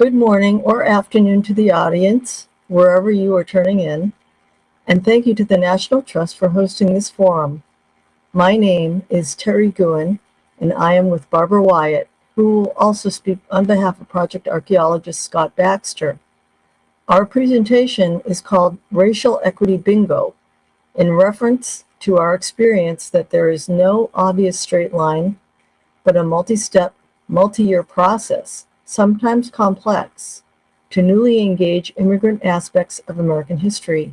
Good morning or afternoon to the audience, wherever you are turning in, and thank you to the National Trust for hosting this forum. My name is Terry Guen, and I am with Barbara Wyatt, who will also speak on behalf of project archaeologist Scott Baxter. Our presentation is called Racial Equity Bingo, in reference to our experience that there is no obvious straight line, but a multi-step, multi-year process sometimes complex, to newly engage immigrant aspects of American history,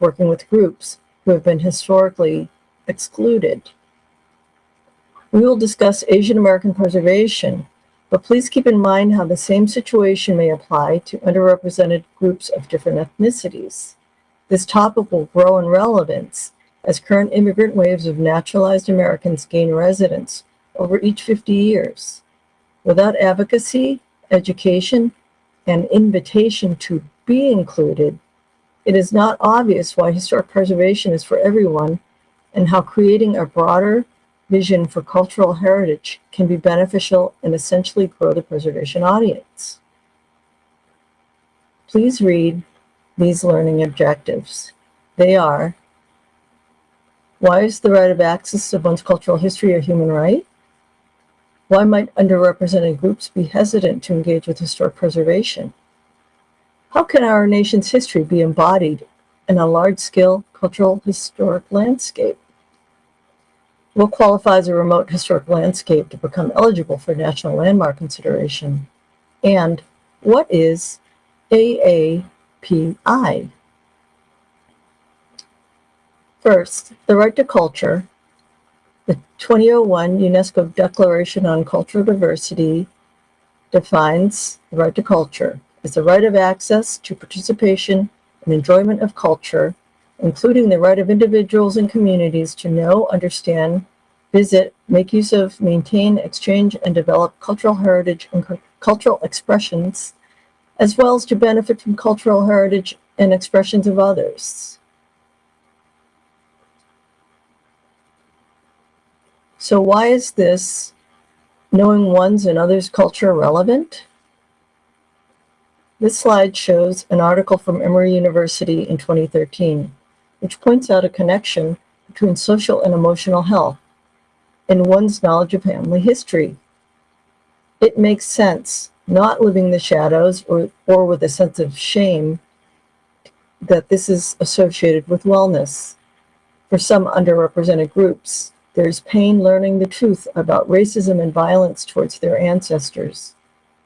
working with groups who have been historically excluded. We will discuss Asian American preservation, but please keep in mind how the same situation may apply to underrepresented groups of different ethnicities. This topic will grow in relevance as current immigrant waves of naturalized Americans gain residence over each 50 years. Without advocacy, education, and invitation to be included, it is not obvious why historic preservation is for everyone and how creating a broader vision for cultural heritage can be beneficial and essentially grow the preservation audience. Please read these learning objectives. They are, why is the right of access to one's cultural history a human right? Why might underrepresented groups be hesitant to engage with historic preservation? How can our nation's history be embodied in a large-scale cultural historic landscape? What qualifies a remote historic landscape to become eligible for national landmark consideration? And what is AAPI? First, the right to culture the 2001 UNESCO Declaration on Cultural Diversity defines the right to culture as the right of access to participation and enjoyment of culture, including the right of individuals and communities to know, understand, visit, make use of, maintain, exchange, and develop cultural heritage and cultural expressions, as well as to benefit from cultural heritage and expressions of others. So why is this knowing one's and others' culture relevant? This slide shows an article from Emory University in 2013, which points out a connection between social and emotional health and one's knowledge of family history. It makes sense, not living the shadows or, or with a sense of shame, that this is associated with wellness. For some underrepresented groups, there's pain learning the truth about racism and violence towards their ancestors.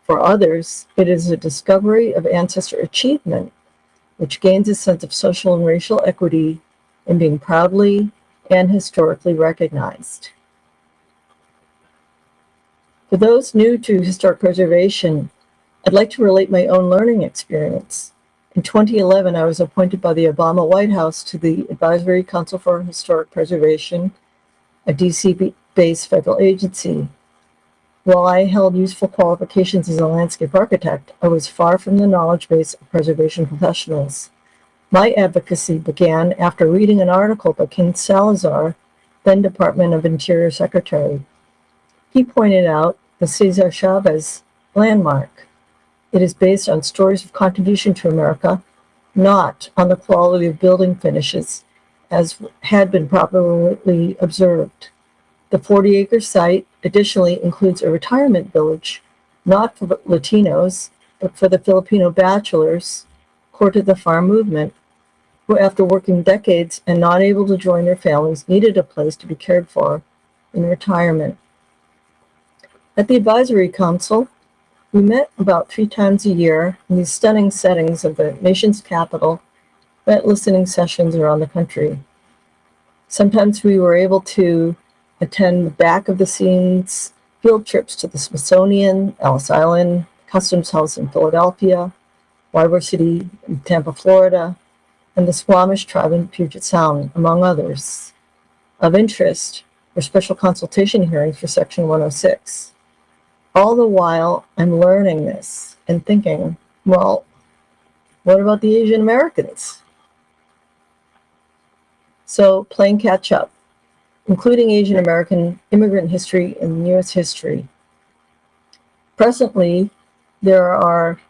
For others, it is a discovery of ancestor achievement, which gains a sense of social and racial equity in being proudly and historically recognized. For those new to historic preservation, I'd like to relate my own learning experience. In 2011, I was appointed by the Obama White House to the Advisory Council for Historic Preservation a DC-based federal agency. While I held useful qualifications as a landscape architect, I was far from the knowledge base of preservation professionals. My advocacy began after reading an article by Ken Salazar, then Department of Interior Secretary. He pointed out the Cesar Chavez landmark. It is based on stories of contribution to America, not on the quality of building finishes as had been properly observed. The 40-acre site additionally includes a retirement village, not for Latinos, but for the Filipino bachelors, core to the farm movement, who after working decades and not able to join their families needed a place to be cared for in retirement. At the Advisory Council, we met about three times a year in these stunning settings of the nation's capital at listening sessions around the country. Sometimes we were able to attend the back of the scenes field trips to the Smithsonian, Ellis Island, Customs House in Philadelphia, Ybor City in Tampa, Florida, and the Suquamish tribe in Puget Sound, among others. Of interest were special consultation hearings for Section 106. All the while, I'm learning this and thinking, well, what about the Asian Americans? So playing catch up, including Asian American immigrant history and U.S. history. Presently, there are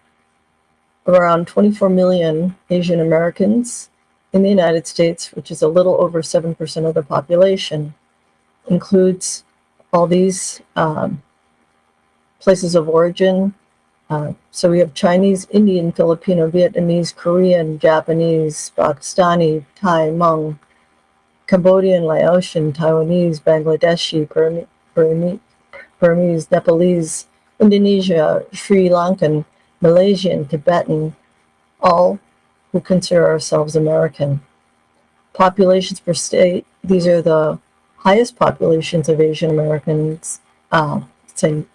around 24 million Asian Americans in the United States, which is a little over 7% of the population, includes all these um, places of origin. Uh, so we have Chinese, Indian, Filipino, Vietnamese, Korean, Japanese, Pakistani, Thai, Hmong, Cambodian, Laotian, Taiwanese, Bangladeshi, Burmese, Burmese, Nepalese, Indonesia, Sri Lankan, Malaysian, Tibetan, all who consider ourselves American. Populations per state, these are the highest populations of Asian Americans, uh,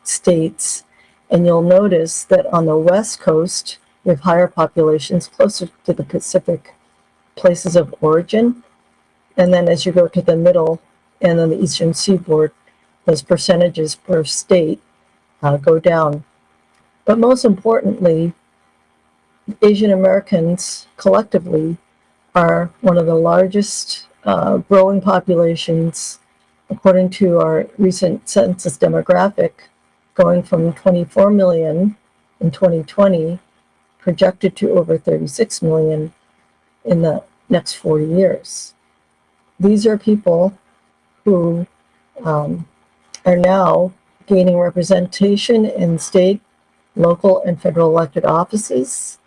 states, and you'll notice that on the West Coast, we have higher populations closer to the Pacific places of origin. And then as you go to the middle and then the Eastern Seaboard, those percentages per state uh, go down. But most importantly, Asian Americans collectively are one of the largest uh, growing populations, according to our recent census demographic, going from 24 million in 2020, projected to over 36 million in the next 40 years. These are people who um, are now gaining representation in state, local, and federal elected offices.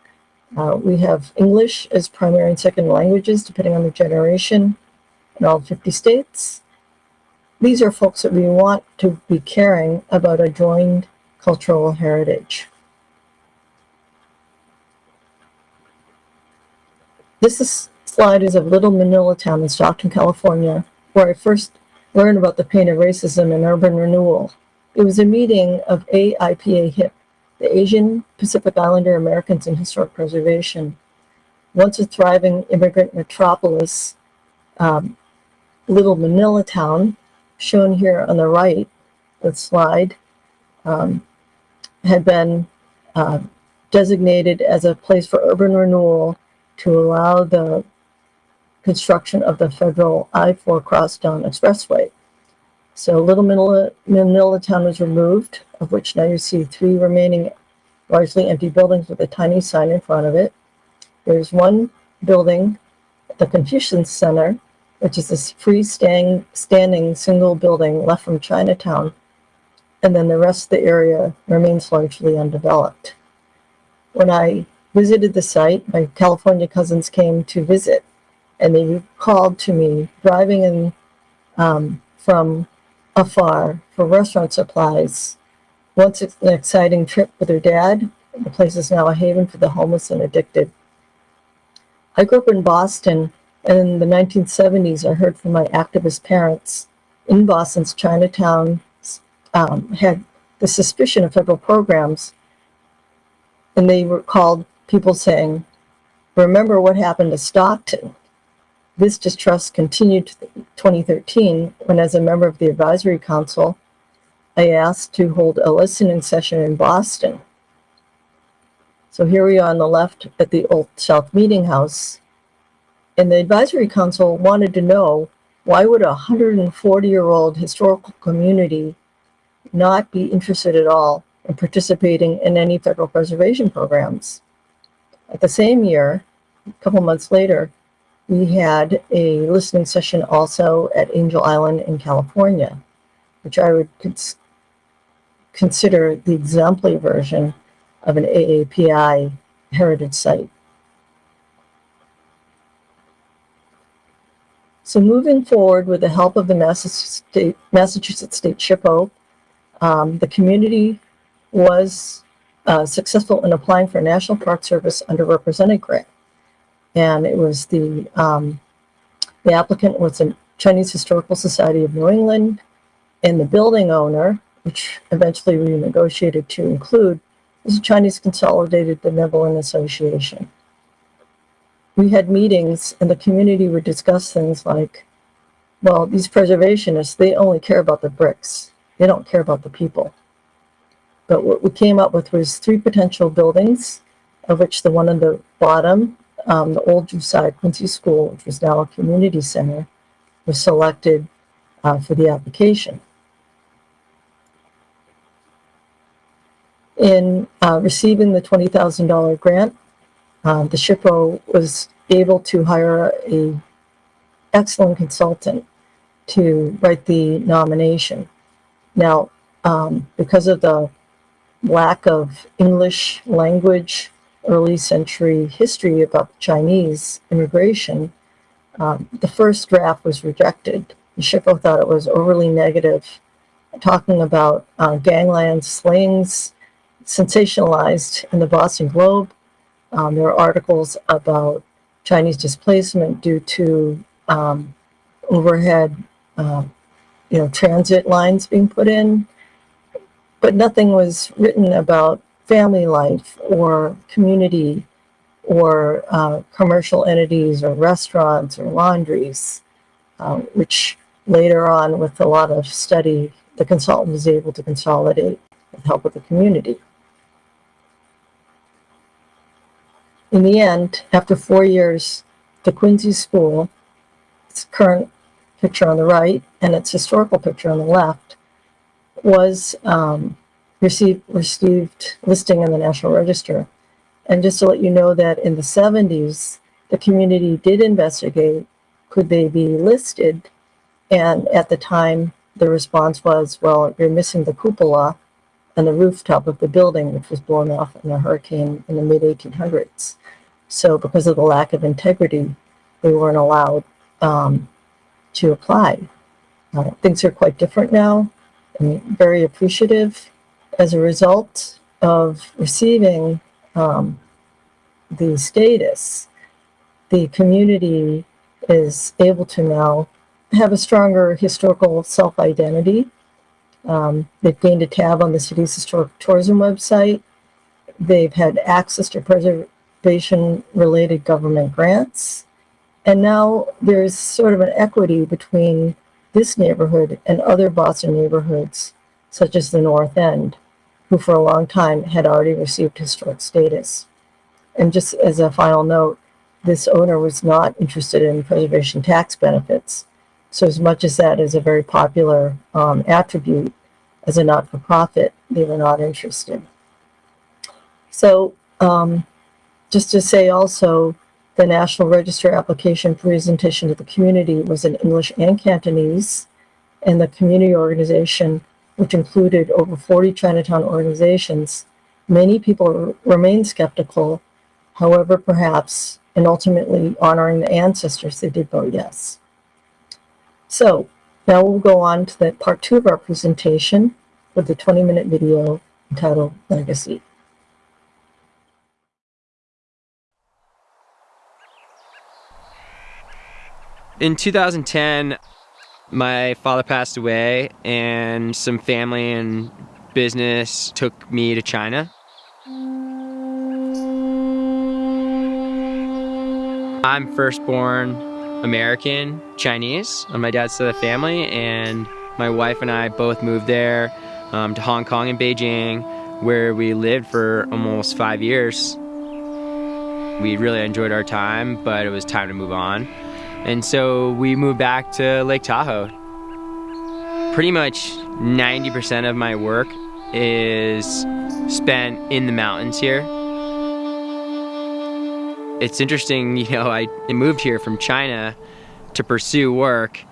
Uh, we have English as primary and second languages, depending on the generation, in all 50 states. These are folks that we want to be caring about a joined cultural heritage. This is, slide is of Little Manila Town in Stockton, California, where I first learned about the pain of racism and urban renewal. It was a meeting of APIAHiP, the Asian Pacific Islander Americans in Historic Preservation. Once a thriving immigrant metropolis, um, Little Manila Town, shown here on the right, the slide, um, had been uh, designated as a place for urban renewal to allow the construction of the federal I-4 Crosstown Expressway. So Little Manila, Manila Town was removed, of which now you see three remaining largely empty buildings with a tiny sign in front of it. There's one building, the Confucian Center, which is this freestanding standing single building left from Chinatown. And then the rest of the area remains largely undeveloped. When I visited the site, my California cousins came to visit and they called to me driving in um, from afar for restaurant supplies. Once it's an exciting trip with her dad, the place is now a haven for the homeless and addicted. I grew up in Boston, and in the 1970s, I heard from my activist parents in Boston's Chinatown um, had the suspicion of federal programs, and they were called people saying, remember what happened to Stockton. This distrust continued to 2013 when, as a member of the advisory council, I asked to hold a listening session in Boston. So here we are on the left at the Old South Meeting House. And the advisory council wanted to know why would a 140-year-old historical community not be interested at all in participating in any federal preservation programs? At the same year, a couple months later, we had a listening session also at Angel Island in California, which I would cons consider the exemplary version of an AAPI heritage site. So moving forward with the help of the Massachusetts State, Massachusetts State SHPO, um, the community was uh, successful in applying for a National Park Service underrepresented grant and it was the um, the applicant was the Chinese Historical Society of New England, and the building owner, which eventually we negotiated to include, was the Chinese Consolidated Benevolent Association. We had meetings, and the community would discuss things like, well, these preservationists, they only care about the bricks. They don't care about the people. But what we came up with was three potential buildings, of which the one on the bottom um, the old Josiah Quincy School, which was now a community center, was selected uh, for the application. In uh, receiving the $20,000 grant, uh, the SHPO was able to hire a excellent consultant to write the nomination. Now, um, because of the lack of English language early century history about Chinese immigration, um, the first draft was rejected. SHPO thought it was overly negative, talking about uh, gangland slings sensationalized in the Boston Globe. Um, there are articles about Chinese displacement due to um, overhead, uh, you know, transit lines being put in, but nothing was written about family life or community or uh, commercial entities or restaurants or laundries, uh, which later on with a lot of study, the consultant was able to consolidate with help of the community. In the end, after four years, the Quincy School, its current picture on the right and its historical picture on the left, was um, received, received listing in the National Register. And just to let you know that in the 70s, the community did investigate could they be listed. And at the time, the response was, well, you're missing the cupola and the rooftop of the building, which was blown off in a hurricane in the mid 1800s. So, because of the lack of integrity, they weren't allowed um, to apply. Uh, things are quite different now. I'm very appreciative as a result of receiving um, the status, the community is able to now have a stronger historical self-identity. Um, they've gained a tab on the city's historic tourism website. They've had access to preservation-related government grants. And now there's sort of an equity between this neighborhood and other Boston neighborhoods, such as the North End, who for a long time had already received historic status. And just as a final note, this owner was not interested in preservation tax benefits. So as much as that is a very popular um, attribute as a not-for-profit, they were not interested. So um, just to say also, the National Register application presentation to the community was in English and Cantonese, and the community organization, which included over 40 Chinatown organizations, many people remain skeptical However, perhaps, and ultimately honoring the ancestors, they did vote yes. So now we'll go on to the part two of our presentation with the 20 minute video entitled Legacy. In 2010, my father passed away and some family and business took me to China. I'm firstborn American Chinese on my dad's side of the family, and my wife and I both moved there um, to Hong Kong and Beijing, where we lived for almost five years. We really enjoyed our time, but it was time to move on. And so we moved back to Lake Tahoe. Pretty much 90% of my work is spent in the mountains here it's interesting, you know, I moved here from China to pursue work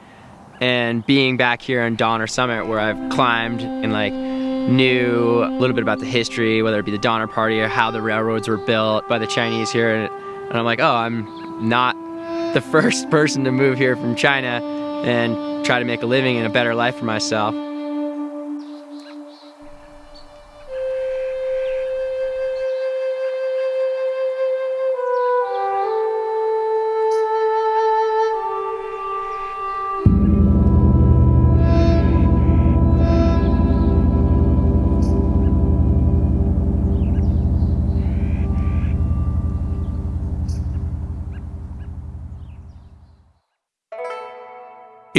and being back here on Donner Summit where I've climbed and like knew a little bit about the history, whether it be the Donner Party or how the railroads were built by the Chinese here. And I'm like, oh, I'm not the first person to move here from China and try to make a living and a better life for myself.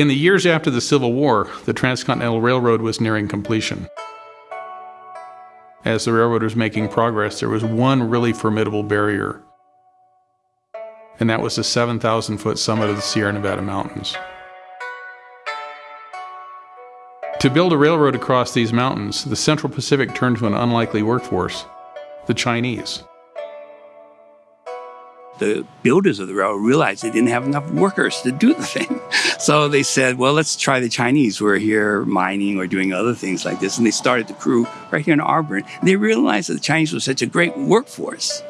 In the years after the Civil War, the Transcontinental Railroad was nearing completion. As the railroad was making progress, there was one really formidable barrier, and that was the 7,000 foot summit of the Sierra Nevada mountains. To build a railroad across these mountains, the Central Pacific turned to an unlikely workforce the Chinese. The builders of the railroad realized they didn't have enough workers to do the thing. So they said, well, let's try the Chinese who are here mining or doing other things like this. And they started the crew right here in Auburn. They realized that the Chinese was such a great workforce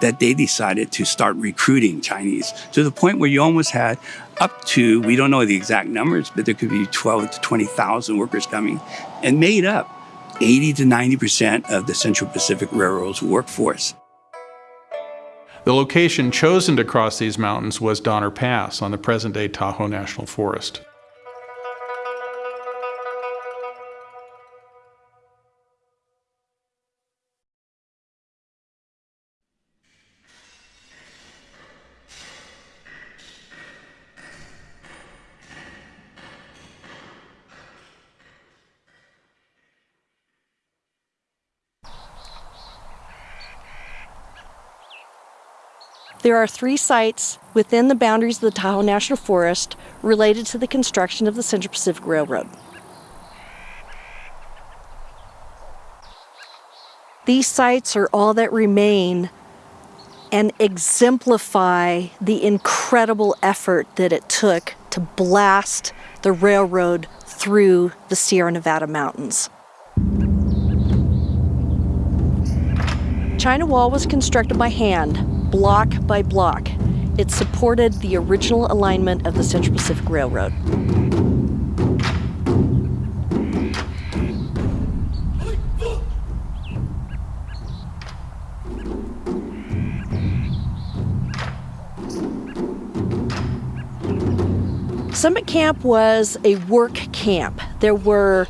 that they decided to start recruiting Chinese to the point where you almost had up to, we don't know the exact numbers, but there could be 12 to 20,000 workers coming and made up 80 to 90% of the Central Pacific Railroad's workforce. The location chosen to cross these mountains was Donner Pass on the present day Tahoe National Forest. There are three sites within the boundaries of the Tahoe National Forest related to the construction of the Central Pacific Railroad. These sites are all that remain and exemplify the incredible effort that it took to blast the railroad through the Sierra Nevada mountains. China Wall was constructed by hand, block by block. It supported the original alignment of the Central Pacific Railroad. Summit Camp was a work camp. There were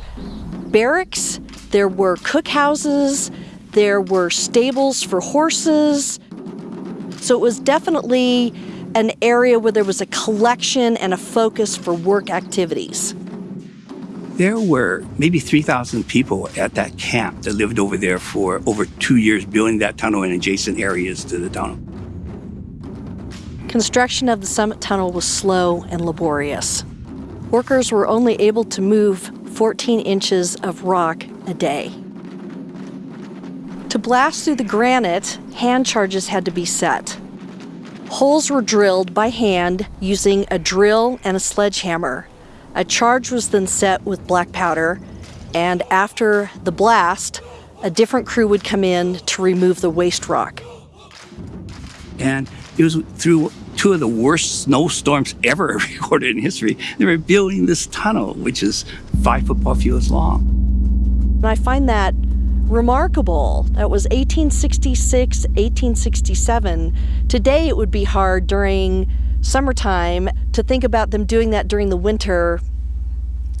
barracks, there were cookhouses, there were stables for horses. So it was definitely an area where there was a collection and a focus for work activities. There were maybe 3,000 people at that camp that lived over there for over two years, building that tunnel and adjacent areas to the tunnel. Construction of the Summit Tunnel was slow and laborious. Workers were only able to move 14 inches of rock a day. To blast through the granite, hand charges had to be set. Holes were drilled by hand using a drill and a sledgehammer. A charge was then set with black powder, and after the blast, a different crew would come in to remove the waste rock. And it was through two of the worst snowstorms ever recorded in history. They were building this tunnel, which is five football fields long. And I find that remarkable. That was 1866, 1867. Today it would be hard during summertime to think about them doing that during the winter.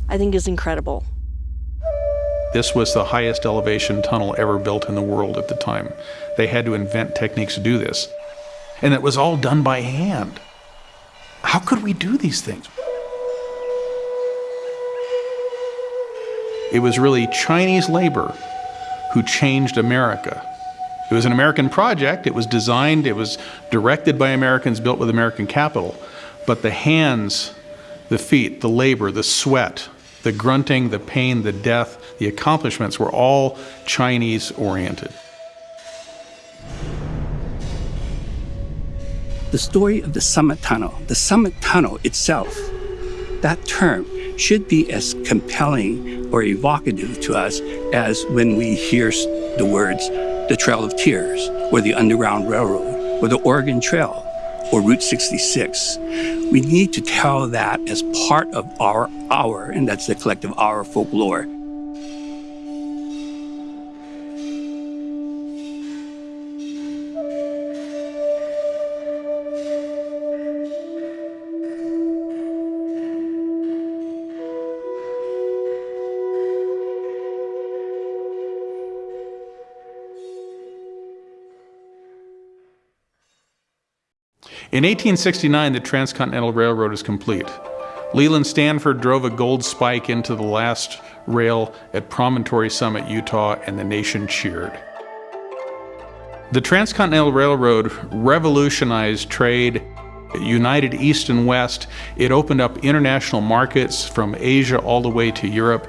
I think is incredible. This was the highest elevation tunnel ever built in the world at the time. They had to invent techniques to do this. And it was all done by hand. How could we do these things? It was really Chinese labor who changed America. It was an American project. It was designed, it was directed by Americans, built with American capital. But the hands, the feet, the labor, the sweat, the grunting, the pain, the death, the accomplishments were all Chinese oriented. The story of the Summit Tunnel, the Summit Tunnel itself, that term should be as compelling or evocative to us as when we hear the words the Trail of Tears, or the Underground Railroad, or the Oregon Trail, or Route 66. We need to tell that as part of our our, and that's the collective our folklore. In 1869, the Transcontinental Railroad is complete. Leland Stanford drove a gold spike into the last rail at Promontory Summit, Utah, and the nation cheered. The Transcontinental Railroad revolutionized trade It united East and West. It opened up international markets from Asia all the way to Europe.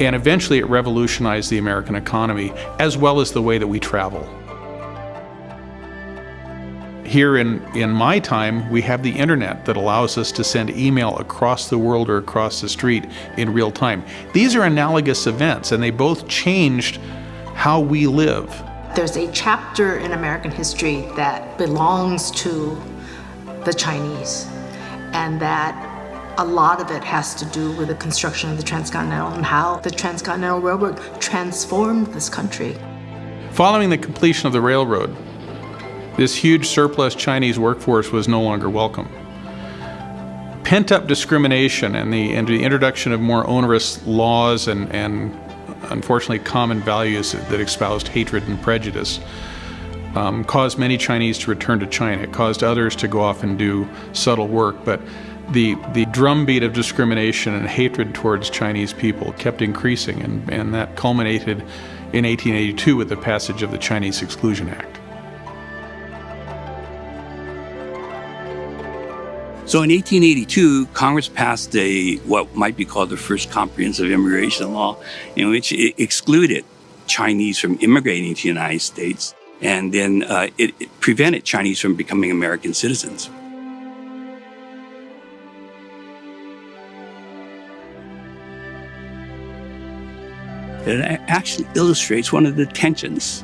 And eventually it revolutionized the American economy as well as the way that we travel. Here in, in my time, we have the internet that allows us to send email across the world or across the street in real time. These are analogous events, and they both changed how we live. There's a chapter in American history that belongs to the Chinese, and that a lot of it has to do with the construction of the Transcontinental and how the Transcontinental Railroad transformed this country. Following the completion of the railroad, this huge surplus Chinese workforce was no longer welcome. Pent up discrimination and the, and the introduction of more onerous laws and, and unfortunately common values that, that espoused hatred and prejudice um, caused many Chinese to return to China. It caused others to go off and do subtle work. But the, the drumbeat of discrimination and hatred towards Chinese people kept increasing, and, and that culminated in 1882 with the passage of the Chinese Exclusion Act. So in 1882, Congress passed a what might be called the first comprehensive immigration law, in which it excluded Chinese from immigrating to the United States, and then uh, it, it prevented Chinese from becoming American citizens. It actually illustrates one of the tensions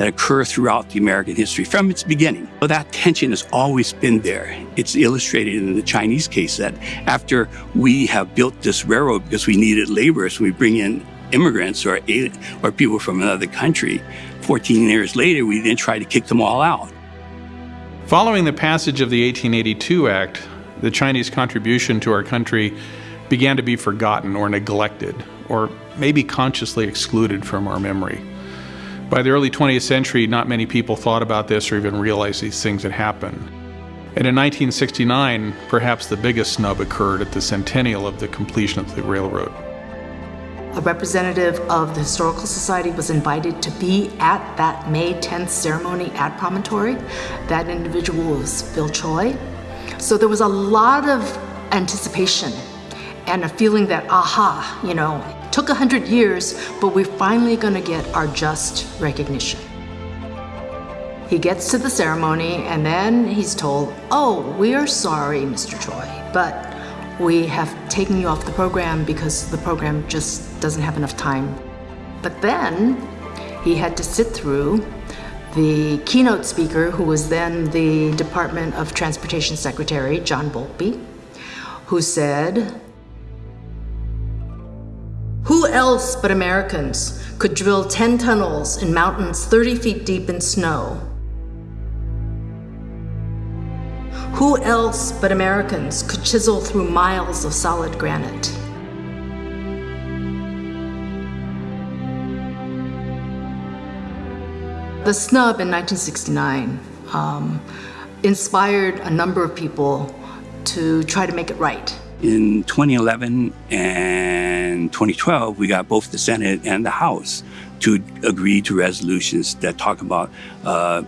that occur throughout the American history from its beginning. But that tension has always been there. It's illustrated in the Chinese case that after we have built this railroad because we needed laborers, we bring in immigrants or, or people from another country. 14 years later, we then try to kick them all out. Following the passage of the 1882 Act, the Chinese contribution to our country began to be forgotten or neglected, or maybe consciously excluded from our memory. By the early 20th century, not many people thought about this or even realized these things had happened. And in 1969, perhaps the biggest snub occurred at the centennial of the completion of the railroad. A representative of the Historical Society was invited to be at that May 10th ceremony at Promontory. That individual was Phil Choy. So there was a lot of anticipation and a feeling that, aha, you know, took a hundred years, but we're finally gonna get our just recognition. He gets to the ceremony and then he's told, oh, we are sorry, Mr. Choy, but we have taken you off the program because the program just doesn't have enough time. But then he had to sit through the keynote speaker, who was then the Department of Transportation Secretary, John Volpe, who said, who else but Americans could drill 10 tunnels in mountains 30 feet deep in snow Who else but Americans could chisel through miles of solid granite? The snub in 1969 um, inspired a number of people to try to make it right. In 2011 and 2012, we got both the Senate and the House to agree to resolutions that talk about uh,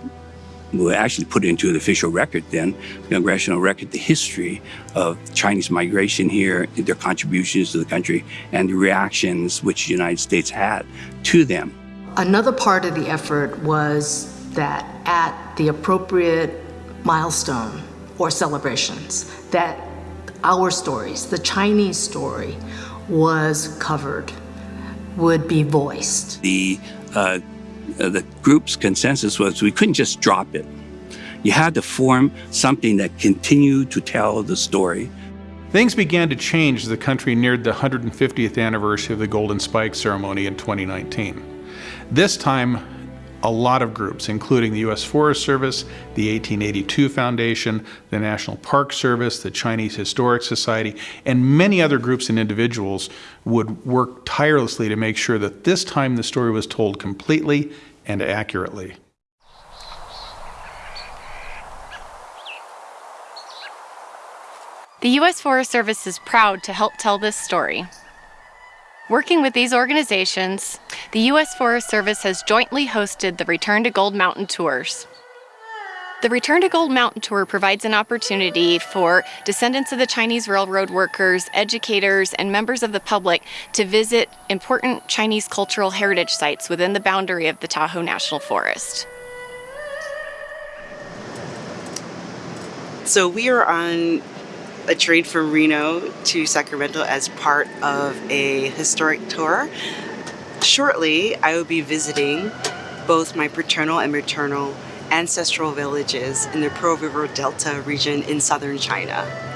we actually put into the official record then, the congressional record, the history of Chinese migration here, their contributions to the country, and the reactions which the United States had to them. Another part of the effort was that at the appropriate milestone or celebrations, that our stories, the Chinese story, was covered, would be voiced. The uh, uh, the group's consensus was we couldn't just drop it. You had to form something that continued to tell the story. Things began to change as the country neared the 150th anniversary of the Golden Spike ceremony in 2019. This time, a lot of groups, including the U.S. Forest Service, the 1882 Foundation, the National Park Service, the Chinese Historic Society, and many other groups and individuals would work tirelessly to make sure that this time the story was told completely and accurately. The U.S. Forest Service is proud to help tell this story. Working with these organizations, the U.S. Forest Service has jointly hosted the Return to Gold Mountain tours. The Return to Gold Mountain Tour provides an opportunity for descendants of the Chinese railroad workers, educators, and members of the public to visit important Chinese cultural heritage sites within the boundary of the Tahoe National Forest. So we are on a train from Reno to Sacramento as part of a historic tour. Shortly, I will be visiting both my paternal and maternal ancestral villages in the Pearl River Delta region in southern China.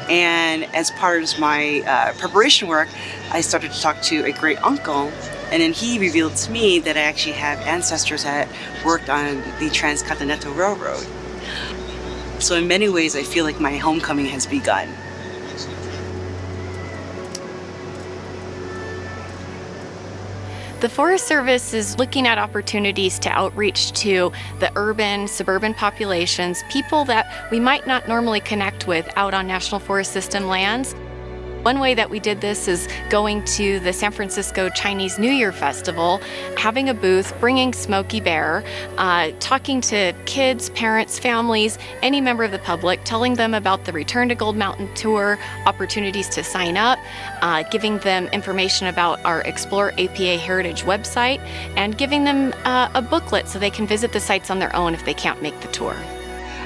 And as part of my uh, preparation work, I started to talk to a great uncle, and then he revealed to me that I actually have ancestors that worked on the Transcontinental Railroad. So in many ways, I feel like my homecoming has begun. The Forest Service is looking at opportunities to outreach to the urban, suburban populations, people that we might not normally connect with out on National Forest System lands. One way that we did this is going to the San Francisco Chinese New Year Festival, having a booth, bringing Smokey Bear, uh, talking to kids, parents, families, any member of the public, telling them about the Return to Gold Mountain Tour, opportunities to sign up, uh, giving them information about our Explore APA Heritage website, and giving them uh, a booklet so they can visit the sites on their own if they can't make the tour.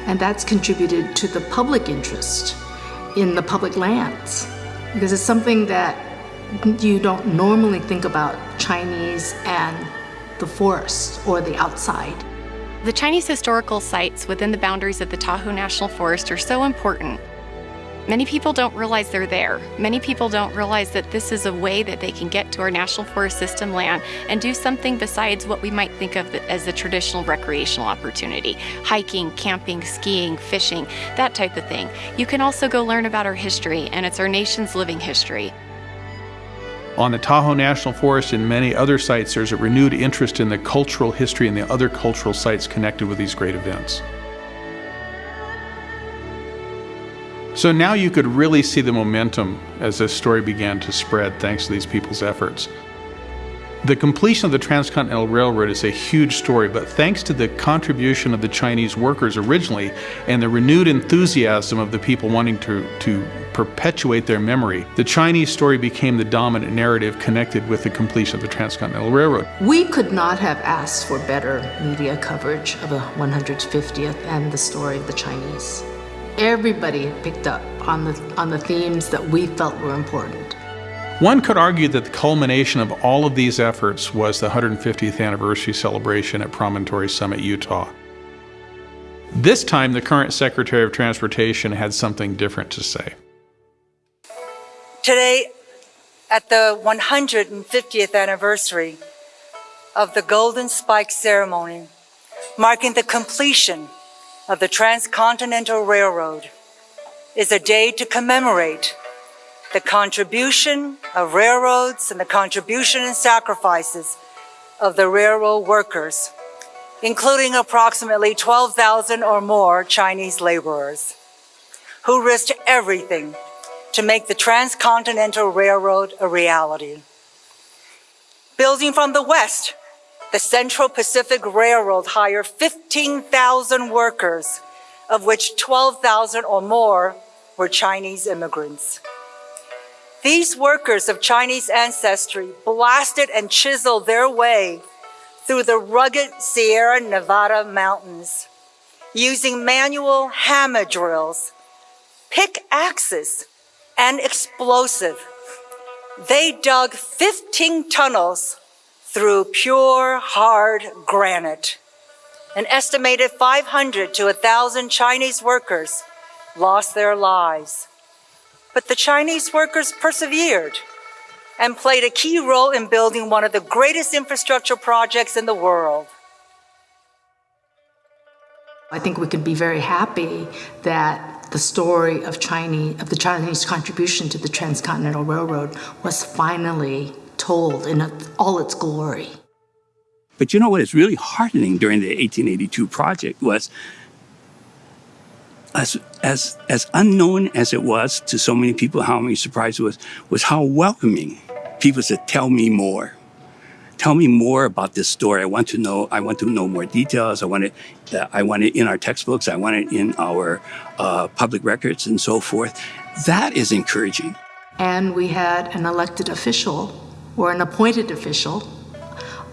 And that's contributed to the public interest in the public lands because it's something that you don't normally think about Chinese and the forest or the outside. The Chinese historical sites within the boundaries of the Tahoe National Forest are so important. Many people don't realize they're there. Many people don't realize that this is a way that they can get to our National Forest System land and do something besides what we might think of as a traditional recreational opportunity. Hiking, camping, skiing, fishing, that type of thing. You can also go learn about our history, and it's our nation's living history. On the Tahoe National Forest and many other sites, there's a renewed interest in the cultural history and the other cultural sites connected with these great events. So now you could really see the momentum as this story began to spread thanks to these people's efforts. The completion of the Transcontinental Railroad is a huge story, but thanks to the contribution of the Chinese workers originally and the renewed enthusiasm of the people wanting to, to perpetuate their memory, the Chinese story became the dominant narrative connected with the completion of the Transcontinental Railroad. We could not have asked for better media coverage of the 150th and the story of the Chinese. Everybody picked up on the, on the themes that we felt were important. One could argue that the culmination of all of these efforts was the 150th anniversary celebration at Promontory Summit, Utah. This time, the current Secretary of Transportation had something different to say. Today, at the 150th anniversary of the Golden Spike ceremony, marking the completion of the Transcontinental Railroad, is a day to commemorate the contribution of railroads and the contribution and sacrifices of the railroad workers, including approximately 12,000 or more Chinese laborers, who risked everything to make the Transcontinental Railroad a reality. Building from the west, the Central Pacific Railroad hired 15,000 workers, of which 12,000 or more were Chinese immigrants. These workers of Chinese ancestry blasted and chiseled their way through the rugged Sierra Nevada mountains using manual hammer drills, pickaxes, and explosive. They dug 15 tunnels through pure, hard granite. An estimated 500 to 1,000 Chinese workers lost their lives. But the Chinese workers persevered and played a key role in building one of the greatest infrastructure projects in the world. I think we could be very happy that the story of Chinese of the Chinese contribution to the Transcontinental Railroad was finally told in all its glory. But you know what is really heartening during the 1882 project was as, as, as unknown as it was to so many people, how many surprised it was, was how welcoming people said, tell me more. tell me more about this story. I want to know. I want to know more details. I want it. Uh, I want it in our textbooks. I want it in our uh, public records and so forth. That is encouraging. And we had an elected official or an appointed official,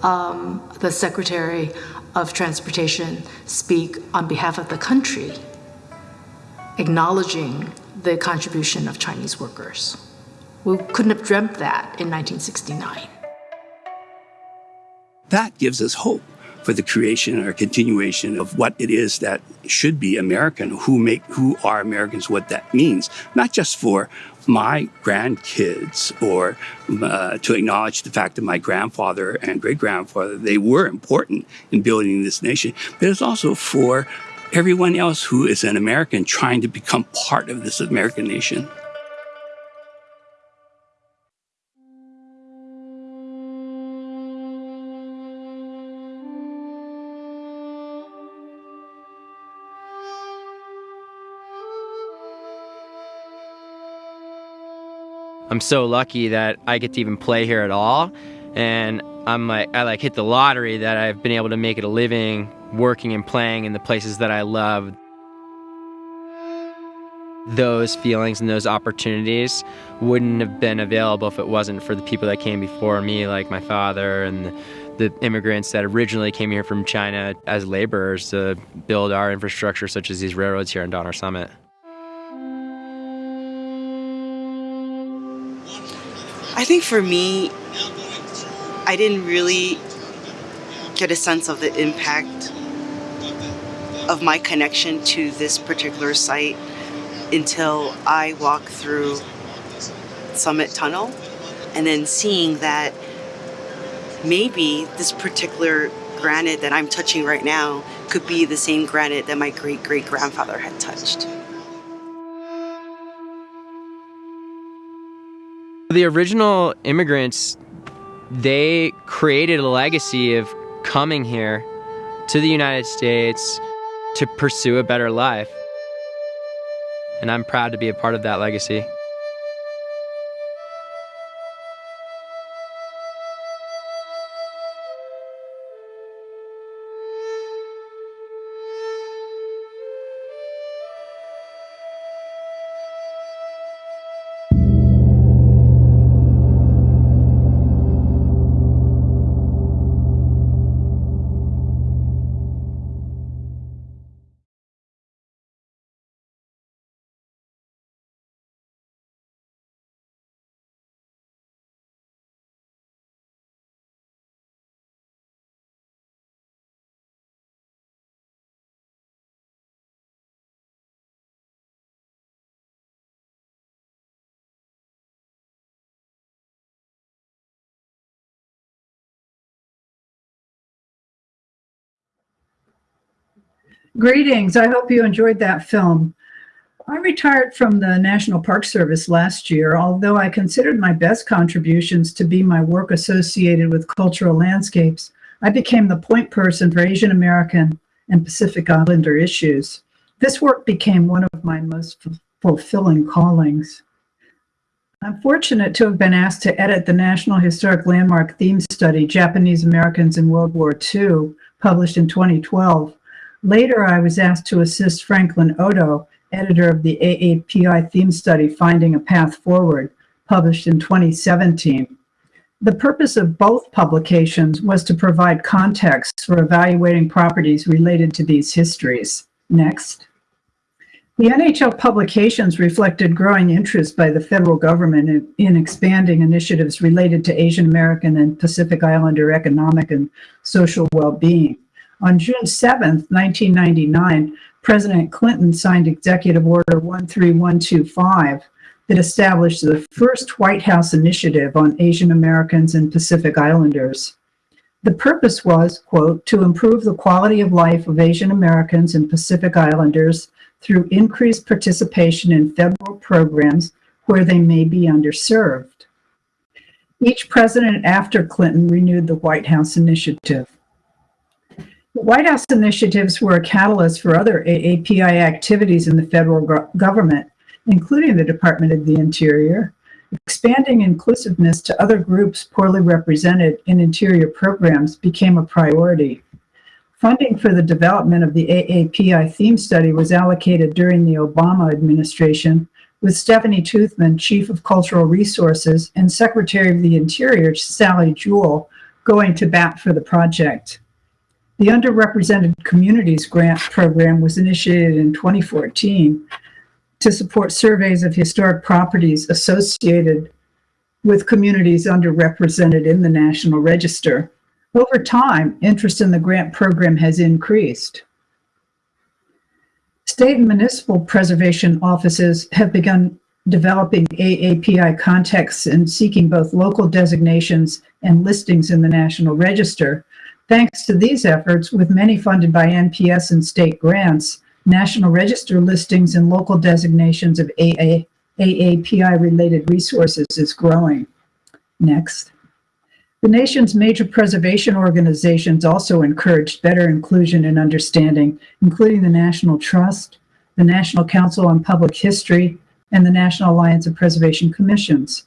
um, the Secretary of Transportation, speak on behalf of the country, acknowledging the contribution of Chinese workers. We couldn't have dreamt that in 1969. That gives us hope for the creation or continuation of what it is that should be American, who make who are Americans, what that means, not just for my grandkids or uh, to acknowledge the fact that my grandfather and great grandfather they were important in building this nation, but it's also for everyone else who is an American trying to become part of this American nation. I'm so lucky that I get to even play here at all. And I'm like, I like hit the lottery that I've been able to make it a living working and playing in the places that I love. Those feelings and those opportunities wouldn't have been available if it wasn't for the people that came before me, like my father and the, immigrants that originally came here from China as laborers to build our infrastructure, such as these railroads here in Donner Summit. Think for me, I didn't really get a sense of the impact of my connection to this particular site until I walked through Summit Tunnel and then seeing that maybe this particular granite that I'm touching right now could be the same granite that my great great grandfather had touched. The original immigrants, they created a legacy of coming here to the United States to pursue a better life. And I'm proud to be a part of that legacy. Greetings. I hope you enjoyed that film. I retired from the National Park Service last year, although I considered my best contributions to be my work associated with cultural landscapes. I became the point person for Asian American and Pacific Islander issues. This work became one of my most fulfilling callings. I'm fortunate to have been asked to edit the National Historic Landmark Theme Study, Japanese Americans in World War II, published in 2012. Later, I was asked to assist Franklin Odo, editor of the AAPI theme study, Finding a Path Forward, published in 2017. The purpose of both publications was to provide context for evaluating properties related to these histories. Next. The NHL publications reflected growing interest by the federal government in, in, expanding initiatives related to Asian American and Pacific Islander economic and social well-being. On June 7, 1999, President Clinton signed Executive Order 13125 that established the first White House initiative on Asian Americans and Pacific Islanders. The purpose was, quote, to improve the quality of life of Asian Americans and Pacific Islanders through increased participation in federal programs where they may be underserved. Each president after Clinton renewed the White House initiative. White House initiatives were a catalyst for other AAPI activities in the federal government, including the Department of the Interior, expanding inclusiveness to other groups poorly represented in interior programs became a priority. Funding for the development of the AAPI theme study was allocated during the Obama administration, with Stephanie Toothman, Chief of Cultural Resources, and Secretary of the Interior, Sally Jewell, going to bat for the project. The Underrepresented Communities Grant Program was initiated in 2014 to support surveys of historic properties associated with communities underrepresented in the National Register. Over time, interest in the grant program has increased. State and municipal preservation offices have begun developing AAPI contexts and seeking both local designations and listings in the National Register. Thanks to these efforts, with many funded by NPS and state grants, National Register listings and local designations of AA, AAPI-related resources is growing. Next. The nation's major preservation organizations also encouraged better inclusion and understanding, including the National Trust, the National Council on Public History, and the National Alliance of Preservation Commissions.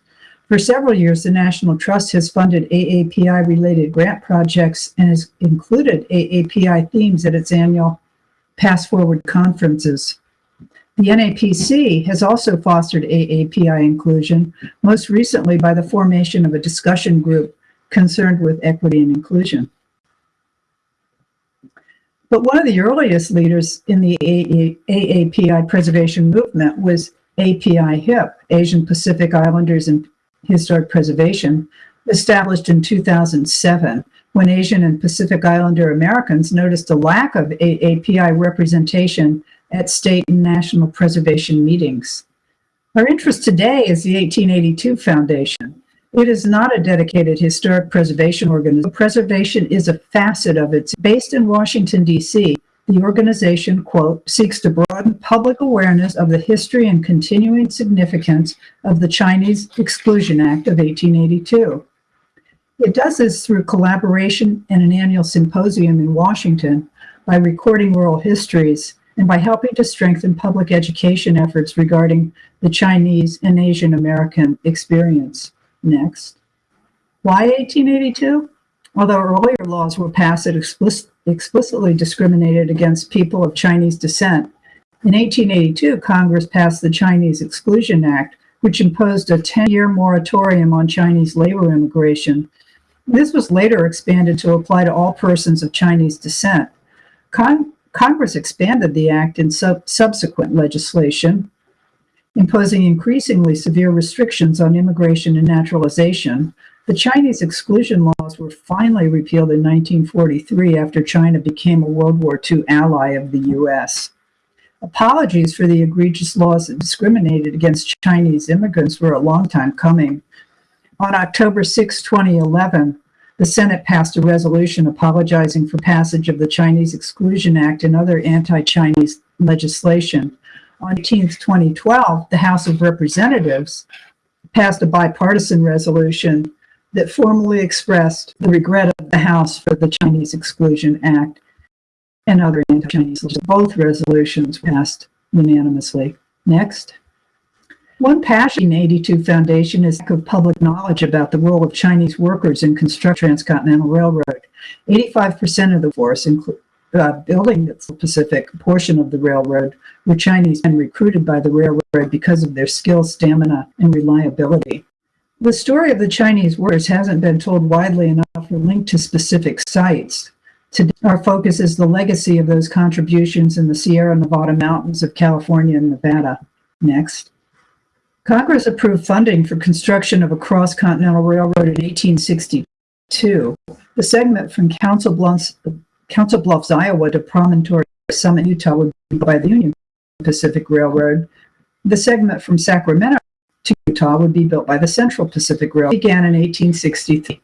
For several years, the National Trust has funded AAPI-related grant projects and has included AAPI themes at its annual PastForward conferences. The NAPC has also fostered AAPI inclusion, most recently by the formation of a discussion group concerned with equity and inclusion. But one of the earliest leaders in the AAPI preservation movement was APIAHiP, Asian Pacific Islanders and Historic Preservation, established in 2007 when Asian and Pacific Islander Americans noticed a lack of AAPI representation at state and national preservation meetings. Our interest today is the 1882 Foundation. It is not a dedicated historic preservation organization. Preservation is a facet of it. Based in Washington, D.C., the organization, quote, seeks to broaden public awareness of the history and continuing significance of the Chinese Exclusion Act of 1882. It does this through collaboration and an annual symposium in Washington by recording oral histories and by helping to strengthen public education efforts regarding the Chinese and Asian American experience. Next. Why 1882? Although earlier laws were passed that explicit, explicitly discriminated against people of Chinese descent, in 1882, Congress passed the Chinese Exclusion Act, which imposed a 10-year moratorium on Chinese labor immigration. This was later expanded to apply to all persons of Chinese descent. Con Congress expanded the act in sub subsequent legislation, imposing increasingly severe restrictions on immigration and naturalization. The Chinese exclusion laws were finally repealed in 1943 after China became a World War II ally of the U.S. Apologies for the egregious laws that discriminated against Chinese immigrants were a long time coming. On October 6, 2011, the Senate passed a resolution apologizing for passage of the Chinese Exclusion Act and other anti-Chinese legislation. On 18, 2012, the House of Representatives passed a bipartisan resolution that formally expressed the regret of the House for the Chinese Exclusion Act and other anti-Chinese laws. Both resolutions passed unanimously. Next. One passion 82 Foundation is lack of public knowledge about the role of Chinese workers in constructing Transcontinental Railroad. 85% of the force, uh, building the Pacific portion of the railroad, were Chinese and recruited by the railroad because of their skill, stamina, and reliability. The story of the Chinese workers hasn't been told widely enough or linked to specific sites. Today, our focus is the legacy of those contributions in the Sierra Nevada mountains of California and Nevada. Next. Congress approved funding for construction of a cross-continental railroad in 1862. The segment from Council Bluffs, Council Bluffs, Iowa to Promontory Summit, Utah would be by the Union Pacific Railroad. The segment from Sacramento to Utah would be built by the Central Pacific Railroad. Began in 1863.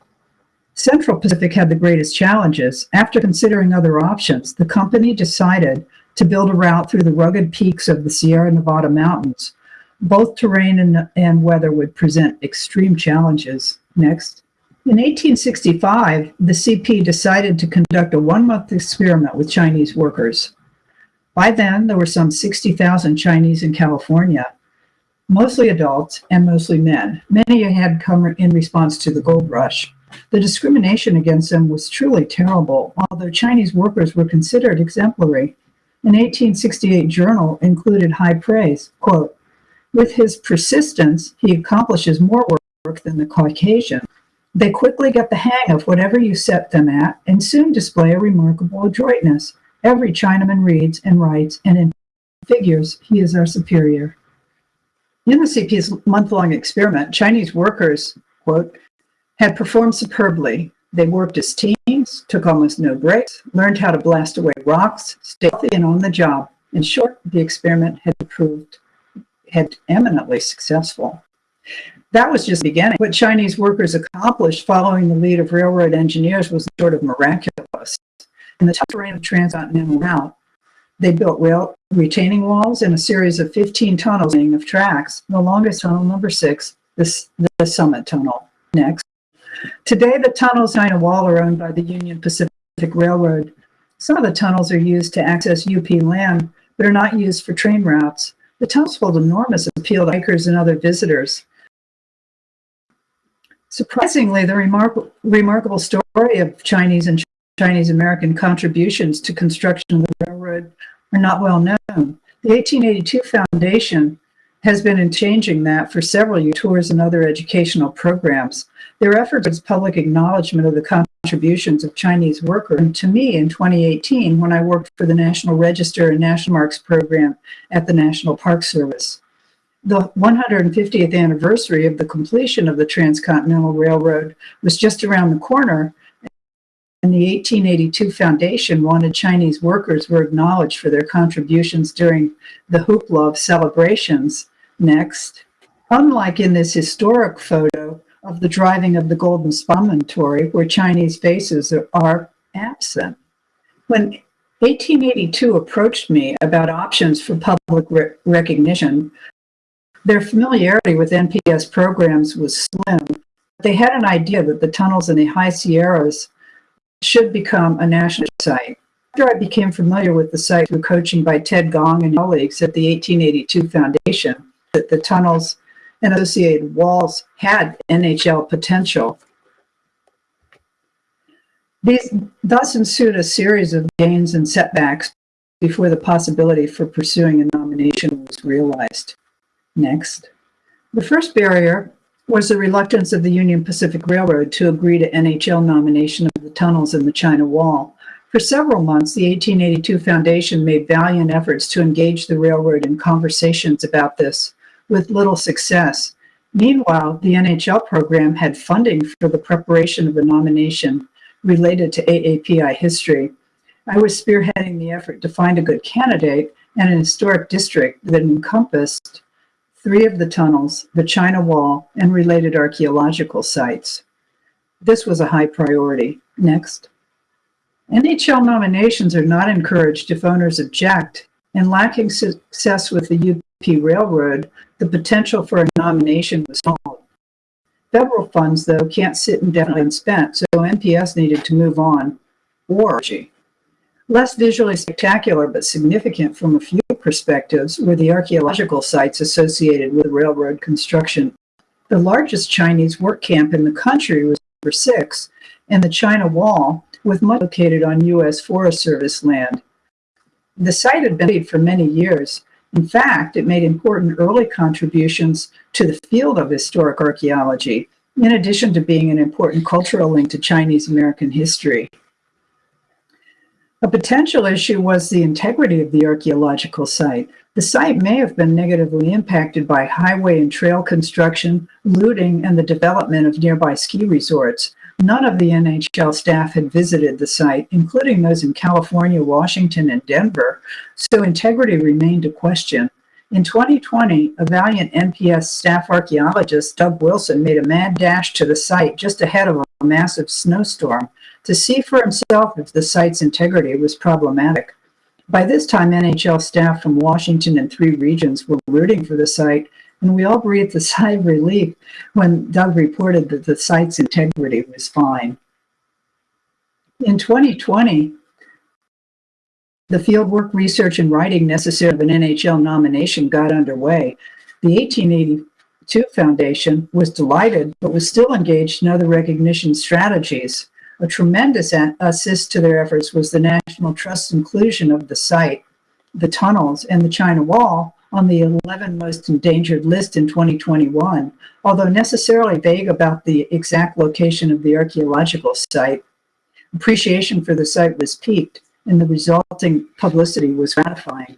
Central Pacific had the greatest challenges. After considering other options, the company decided to build a route through the rugged peaks of the Sierra Nevada mountains. Both terrain and, and weather would present extreme challenges. Next. In 1865, the CP decided to conduct a one-month experiment with Chinese workers. By then, there were some 60,000 Chinese in California. Mostly adults and mostly men. Many had come in response to the gold rush. The discrimination against them was truly terrible, although Chinese workers were considered exemplary. An 1868 journal included high praise, quote, with his persistence, he accomplishes more work than the Caucasian. They quickly get the hang of whatever you set them at and soon display a remarkable adroitness. Every Chinaman reads and writes and in figures he is our superior. In the CP's month-long experiment, Chinese workers, quote, had performed superbly. They worked as teams, took almost no breaks, learned how to blast away rocks, stay healthy and on the job. In short, the experiment had proved had eminently successful. That was just the beginning. What Chinese workers accomplished following the lead of railroad engineers was sort of miraculous. In the tough terrain of transcontinental route, they built rail retaining walls and a series of 15 tunnels of tracks, the longest tunnel, number six, the Summit Tunnel. Next. Today, the tunnels in a Wall are owned by the Union Pacific Railroad. Some of the tunnels are used to access UP land, but are not used for train routes. The tunnels hold enormous appeal to hikers and other visitors. Surprisingly, the remarkable, remarkable story of Chinese and Chinese American contributions to construction of the railroad are not well known. The 1882 Foundation has been in changing that for several years, tours and other educational programs. Their efforts is public acknowledgement of the contributions of Chinese workers. And to me, in 2018, when I worked for the National Register and National Marks program at the National Park Service. The 150th anniversary of the completion of the Transcontinental Railroad was just around the corner, and the 1882 Foundation wanted Chinese workers were acknowledged for their contributions during the hoopla of celebrations. Next, unlike in this historic photo of the driving of the Golden Promontory, where Chinese faces are absent. When 1882 approached me about options for public re recognition, their familiarity with NPS programs was slim. They had an idea that the tunnels in the high Sierras should become a national site. After I became familiar with the site through coaching by Ted Gong and colleagues at the 1882 Foundation, that the tunnels and associated walls had NHL potential. These thus ensued a series of gains and setbacks before the possibility for pursuing a nomination was realized. Next. The first barrier was the reluctance of the Union Pacific Railroad to agree to NHL nomination tunnels in the China Wall. For several months, the 1882 Foundation made valiant efforts to engage the railroad in conversations about this, with little success. Meanwhile, the NHL program had funding for the preparation of a nomination related to AAPI history. I was spearheading the effort to find a good candidate and an historic district that encompassed three of the tunnels, the China Wall, and related archaeological sites. This was a high priority. Next. NHL nominations are not encouraged if owners object, and lacking success with the UP Railroad, the potential for a nomination was small. Federal funds, though, can't sit indefinitely unspent, so NPS needed to move on, or Less visually spectacular but significant from a few perspectives were the archaeological sites associated with railroad construction. The largest Chinese work camp in the country was number six, and the China Wall, with much located on U.S. Forest Service land. The site had been for many years. In fact, it made important early contributions to the field of historic archaeology, in addition to being an important cultural link to Chinese American history. A potential issue was the integrity of the archaeological site. The site may have been negatively impacted by highway and trail construction, looting, and the development of nearby ski resorts. None of the NHL staff had visited the site, including those in California, Washington, and Denver, so integrity remained a question. In 2020, a valiant NPS staff archaeologist, Doug Wilson, made a mad dash to the site just ahead of a massive snowstorm to see for himself if the site's integrity was problematic. By this time, NHL staff from Washington and three regions were rooting for the site, and we all breathed a sigh of relief when Doug reported that the site's integrity was fine. In 2020, the fieldwork research and writing necessary of an NHL nomination got underway. The 1882 Foundation was delighted, but was still engaged in other recognition strategies. A tremendous assist to their efforts was the National Trust inclusion of the site, the tunnels, and the China Wall on the 11 most endangered list in 2021, although necessarily vague about the exact location of the archaeological site. Appreciation for the site was peaked, and the resulting publicity was gratifying.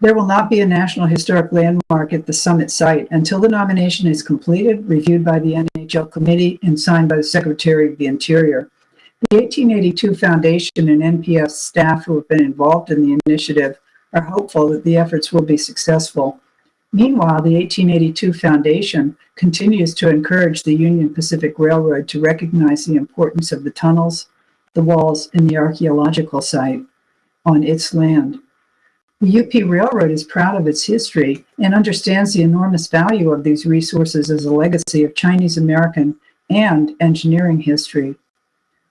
There will not be a National Historic Landmark at the summit site until the nomination is completed, reviewed by the NHL Committee, and signed by the Secretary of the Interior. The 1882 Foundation and NPS staff who have been involved in the initiative are hopeful that the efforts will be successful. Meanwhile, the 1882 Foundation continues to encourage the Union Pacific Railroad to recognize the importance of the tunnels, the walls, and the archaeological site on its land. The UP Railroad is proud of its history and understands the enormous value of these resources as a legacy of Chinese American and engineering history.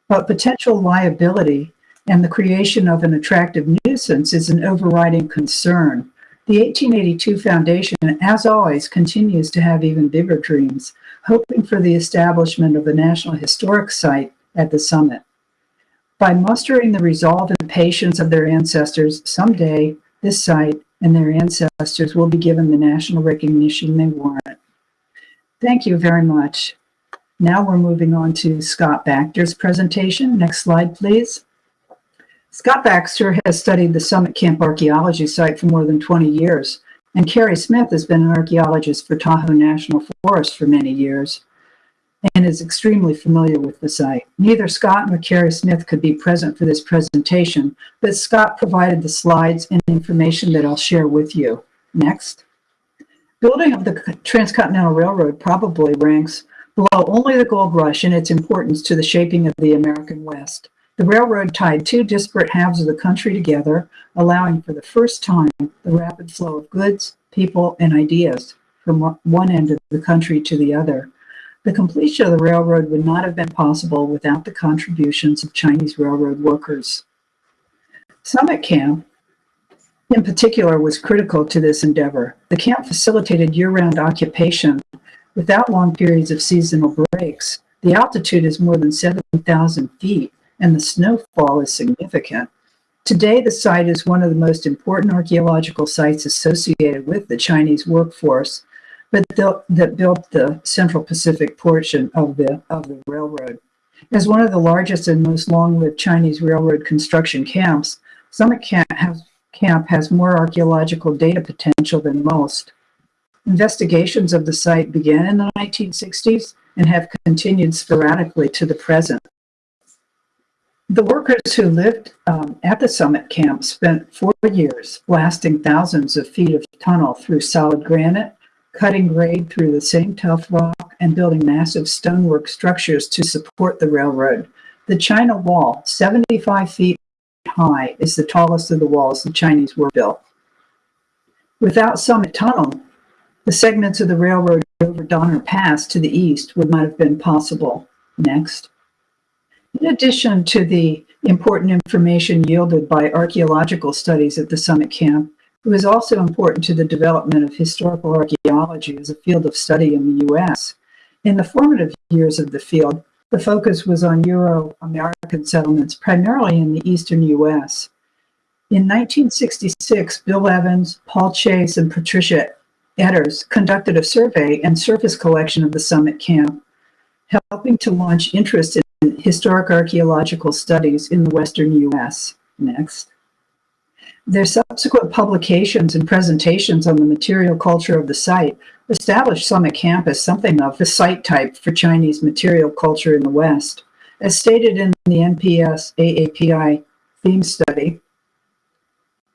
But potential liability and the creation of an attractive nuisance is an overriding concern. The 1882 Foundation, as always, continues to have even bigger dreams, hoping for the establishment of a National Historic Site at the summit. By mustering the resolve and patience of their ancestors, someday this site and their ancestors will be given the national recognition they warrant. Thank you very much. Now we're moving on to Scott Baxter's presentation. Next slide, please. Scott Baxter has studied the Summit Camp archaeology site for more than 20 years, and Carrie Smith has been an archaeologist for Tahoe National Forest for many years and is extremely familiar with the site. Neither Scott nor Carrie Smith could be present for this presentation, but Scott provided the slides and information that I'll share with you. Next. Building of the Transcontinental Railroad probably ranks below only the gold rush in its importance to the shaping of the American West. The railroad tied two disparate halves of the country together, allowing for the first time the rapid flow of goods, people, and ideas from one end of the country to the other. The completion of the railroad would not have been possible without the contributions of Chinese railroad workers. Summit Camp, in particular, was critical to this endeavor. The camp facilitated year-round occupation without long periods of seasonal breaks. The altitude is more than 7,000 feet, and the snowfall is significant. Today, the site is one of the most important archaeological sites associated with the Chinese workforce, but that built the Central Pacific portion of the, of the railroad. As one of the largest and most long-lived Chinese railroad construction camps, Summit Camp has, camp has more archaeological data potential than most. Investigations of the site began in the 1960s and have continued sporadically to the present. The workers who lived um, at the summit camp spent four years blasting thousands of feet of tunnel through solid granite, cutting grade through the same tough rock, and building massive stonework structures to support the railroad. The China Wall, 75 feet high, is the tallest of the walls the Chinese were built. Without Summit Tunnel, the segments of the railroad over Donner Pass to the east would not have been possible. Next. In addition to the important information yielded by archaeological studies at the summit camp, it was also important to the development of historical archaeology as a field of study in the U.S. In the formative years of the field, the focus was on Euro-American settlements, primarily in the eastern U.S. In 1966, Bill Evans, Paul Chace, and Patricia Edders conducted a survey and surface collection of the summit camp, helping to launch interest in historic archaeological studies in the Western U.S. Next. Their subsequent publications and presentations on the material culture of the site established Summit Camp as something of the site type for Chinese material culture in the West. As stated in the NPS AAPI theme study,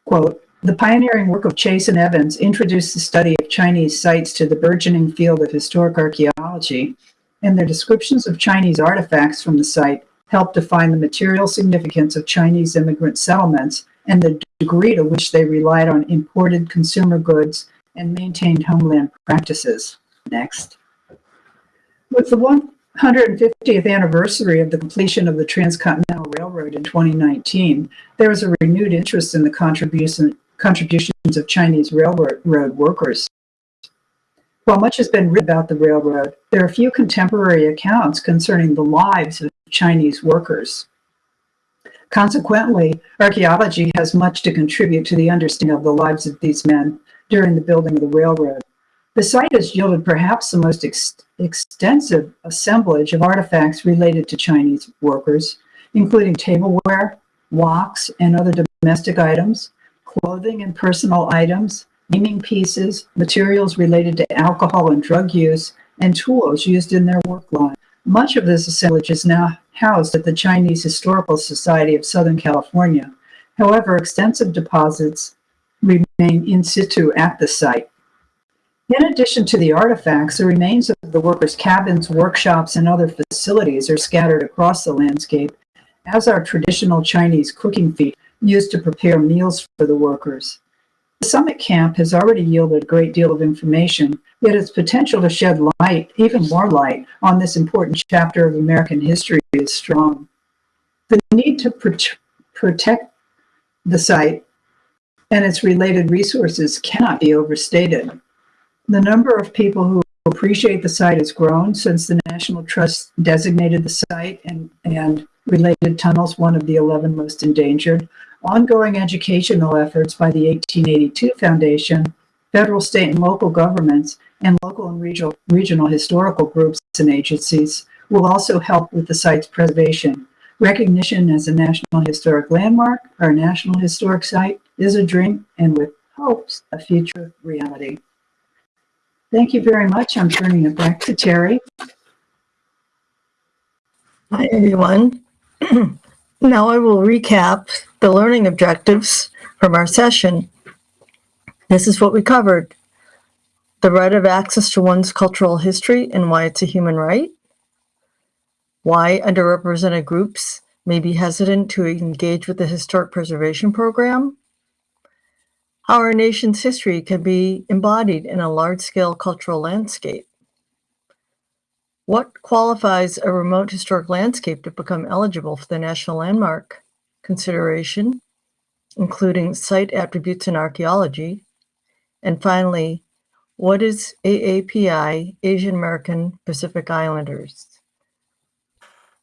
quote, the pioneering work of Chace and Evans introduced the study of Chinese sites to the burgeoning field of historic archaeology and their descriptions of Chinese artifacts from the site help define the material significance of Chinese immigrant settlements and the degree to which they relied on imported consumer goods and maintained homeland practices. Next. With the 150th anniversary of the completion of the Transcontinental Railroad in 2019, there was a renewed interest in the contribution, contributions of Chinese railroad workers. While much has been written about the railroad, there are few contemporary accounts concerning the lives of Chinese workers. Consequently, archaeology has much to contribute to the understanding of the lives of these men during the building of the railroad. The site has yielded perhaps the most ex extensive assemblage of artifacts related to Chinese workers, including tableware, woks, and other domestic items, clothing and personal items, gaming pieces, materials related to alcohol and drug use, and tools used in their work line. Much of this assemblage is now housed at the Chinese Historical Society of Southern California. However, extensive deposits remain in situ at the site. In addition to the artifacts, the remains of the workers' cabins, workshops, and other facilities are scattered across the landscape, as are traditional Chinese cooking feet used to prepare meals for the workers. The summit camp has already yielded a great deal of information, yet its potential to shed light, even more light, on this important chapter of American history is strong. The need to pro protect the site and its related resources cannot be overstated. The number of people who appreciate the site has grown since the National Trust designated the site and, and related tunnels one of the 11 most endangered. Ongoing educational efforts by the 1882 Foundation, federal, state, and local governments, and local and regional, regional historical groups and agencies will also help with the site's preservation. Recognition as a National Historic Landmark or National Historic Site is a dream and with hopes a future reality. Thank you very much. I'm turning it back to Terry. Hi, everyone. now I will recap the learning objectives from our session. This is what we covered. The right of access to one's cultural history and why it's a human right. Why underrepresented groups may be hesitant to engage with the historic preservation program how our nation's history can be embodied in a large-scale cultural landscape. What qualifies a remote historic landscape to become eligible for the National Landmark consideration, including site attributes in archaeology? And finally, what is AAPI, Asian American Pacific Islanders?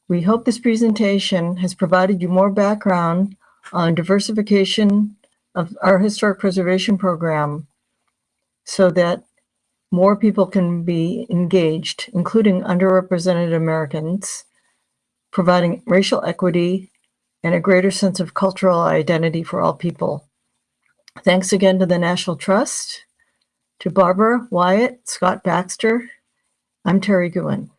We hope this presentation has provided you more background on diversification of our historic preservation program so that more people can be engaged, including underrepresented Americans, providing racial equity and a greater sense of cultural identity for all people. Thanks again to the National Trust, to Barbara, Wyatt, Scott Baxter. I'm Terry Goodwin.